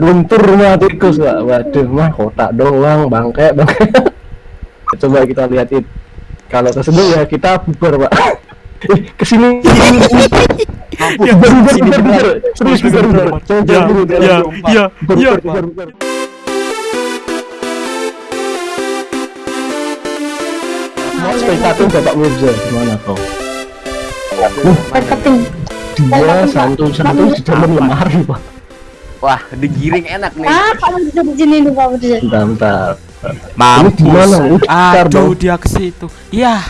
Guntur rumah tikus pak waduh mah kotak doang bangke bangke. Coba kita lihatin kalau tersebut ya kita bubar pak. Eh ke sini Ya, bubar bubar bubar serius bubar bubar. Ya, ya, ya, Bubar, ya. bubar, bubar, bubar. Mau spektator Bapak Mirza gimana kau? Marketing. Dia santuy-santuy di dalam lemari pak Wah, digiring enak nih. Ah, Mirza di sini nih Pak Mirza. Bentar. Mampus. Ini Aduh, dia ke situ. Ya,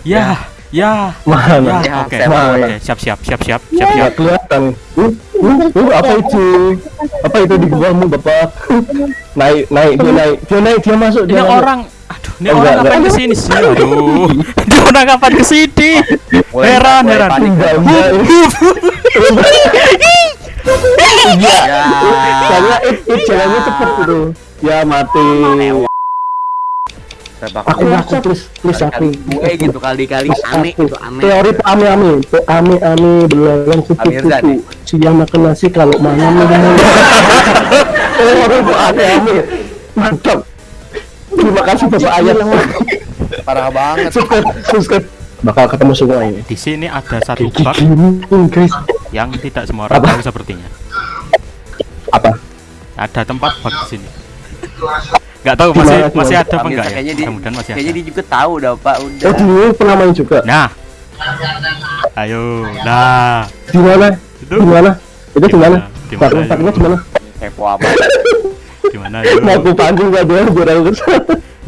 ya, ya. Mana? Ya, Ya, oke. mau, Oke, ya. siap, siap, siap, siap, siap, Nggak siap. kelihatan. Uh, uh, uh, apa itu? Apa itu di bawahmu, Bapak? naik, naik, dia naik, dia naik, dia masuk, Ini dia masuk. orang, aduh, ini Oh, orang kapan enggak. ke sini sih? Aduh, dia orang kapan ke sini? Mulai- Heran, heran. Iya. Ya. Soalnya it, it jalannya cepet gitu. Ya mati. Aku aku please, please aku. gue gitu kali-kali aneh itu aneh. Teori Pak Ame Ame, Pak Ame Ame belalang kupu-kupu. nih. Siang makan nasi kalau malam minum. Teori Pak Ame Ame. Mantap. Terima kasih Bapak Ayat. Parah banget. subscribe, subscribe. Bakal ketemu semua ini. Di sini ada satu bug guys. Yang tidak semua orang Apa? tahu sepertinya. Apa? Ada tempat bug di sini. Gak tahu Gimana, masih gimana? masih ada apa enggak ya? Mudah-mudahan masih kayaknya ada. dia juga tahu dah Pak Oh, udah. dulu pernah main juga. Nah, ayo, nah, Di mana? itu Di mana? Itu di mana? Di mana, di mana? Kepo apa? gimana Mau aku panggung gak dia aku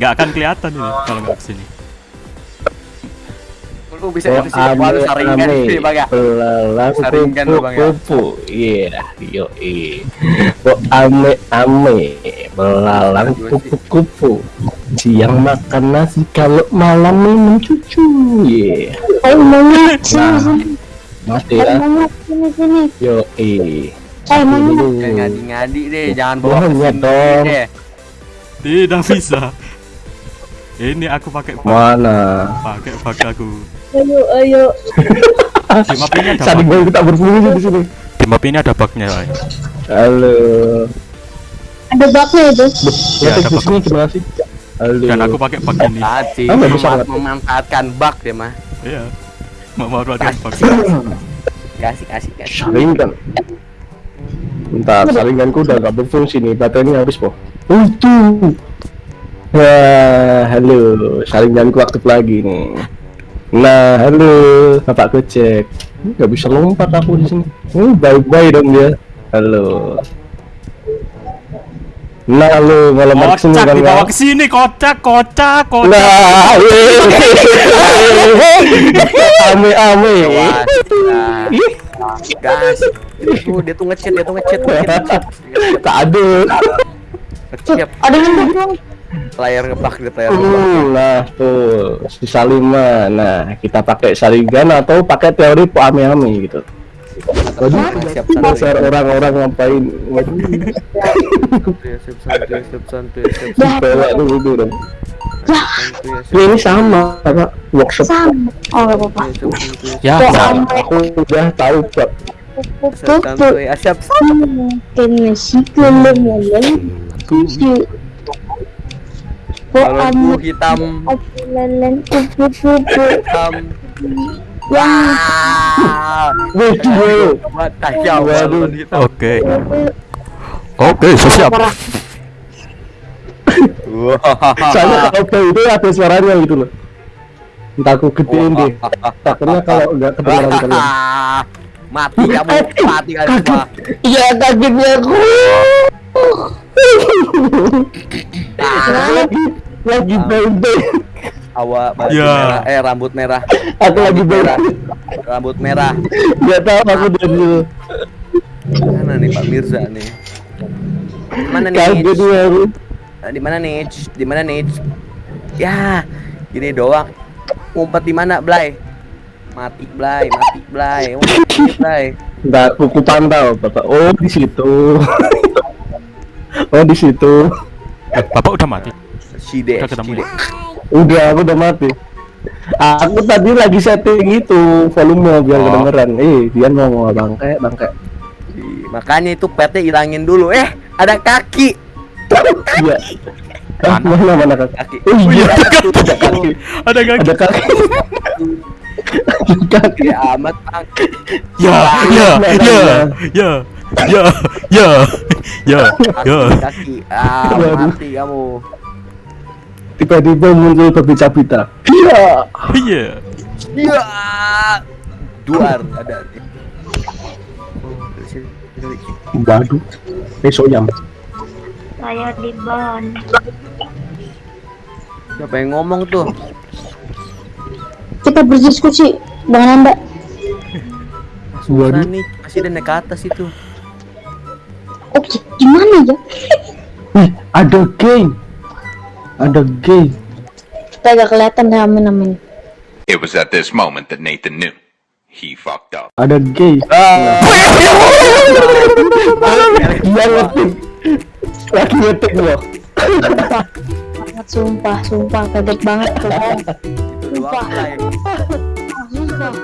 Gak akan kelihatan ini kalau nggak ke sini. Lu bisa itu sih Wah, lu saringan sih Bang ya. Belalang Saringan lu, Bang, ya. kupu Iya, yo Kok ame ame belalang kupu-kupu. Siang makan nasi kalau malam minum cucu. Iya. Sini Nah. Mati ya. Yo Ayo monyet. Jangan ngadi-ngadi deh, jangan Monyet sini dong. Tidak bisa. Ini aku pakai Mana? pakai bug aku. Ayo ayo. Di map ini ada Saling gue kita berfungsi di sini. Di map ini ada bugnya. Halo. Ada baknya itu. Ya, Ya, ada di sini gimana sih? Halo. Dan aku pakai bug ini. Tadi Ah, memanfaatkan bug deh mah. Iya. Mau mau pakai bug. Kasih kasih kasih. saringan bentar saringanku udah gak berfungsi nih baterainya habis po oh itu Wah, halo saringanku aktif lagi nih nah halo. Bapak cek nggak bisa lompat aku di sini. Oh, bye dong dia. Halo. Nah lu ngelamar ke sini Kocak kan dibawa ke sini, kocak, kocak, kocak. nah ame ame. Gas. Itu dia tuh ngechat, dia tuh ngechat, ngechat, ngechat. tak ada. Ngechat. Ada yang Layar ngebug gitu, layar ngebug. Hmm, nah tuh sisa lima. Nah kita pakai saringan atau pakai teori po ame ame gitu. Waduh, Siap orang-orang ngapain? Waduh, Siap dulu dulu Ini sama apa workshop. Sama. Oh apa-apa. Ya, Aku udah tahu pak. Siap santuy, ah, siap si kelem yang kucu. Kok Kalau ame ku hitam, lelen kupu-kupu hitam. yang Ah, Waduh, buat tajam Waduh. balon hitam. Oke. Oke, siap. Wah. soalnya kalau itu ada suaranya gitu loh. Entah aku gedein deh. Takutnya kalau nggak kedengeran kalian. Mati kamu, mati kalian semua. Iya kagetnya aku. Lagi lagi beng-beng. Awak baju Ya. merah, eh rambut merah, Aku lagi merah, rambut merah. Gak tahu aku dulu. Mana nih Pak Mirza nih? Mana nih? Kaget dia aku. Di mana nih? Di mana nih? Ya, gini doang. Ngumpet di mana, Blay? Mati, Blay, mati, Blay. Mati, Blay. Nggak, kuku pantau, Bapak. Oh, di situ. oh, di situ. Eh, Bapak udah mati. Side, Udah ketemu ya? Udah, aku udah mati. Aku tadi lagi setting itu volume biar Oh. kedengeran. Eh, dia ngomong bangke, bangke. Makanya itu petnya hilangin dulu. Eh, Ada kaki. Iya. Ah, mana mana kaki? Kaki. Oh iya, ada kaki. ada kaki. Ada kaki. Ada kaki. Ada kaki. Ya amat bang. Ya, ya, ya, ya, ya, ya, ya, ya. Kaki, kaki. Ah, mati kamu. Tiba-tiba muncul berpita-pita. Iya. Iya. Ya. Duar ada. Waduh. Besok jam. Saya di ban. Siapa yang ngomong tuh? Kita berdiskusi dengan anda. Waduh. nih, masih ada naik ke atas itu. Oke, gimana ya? Wih, ada gay. Ada gay. Kita agak kelihatan nama-namanya. It was at this moment that Nathan knew. He fucked up. Ada gay. Ah. Dia ngetik. Lagi ngetik loh. Banget sumpah, sumpah kaget banget doang, Blay. Sumpah.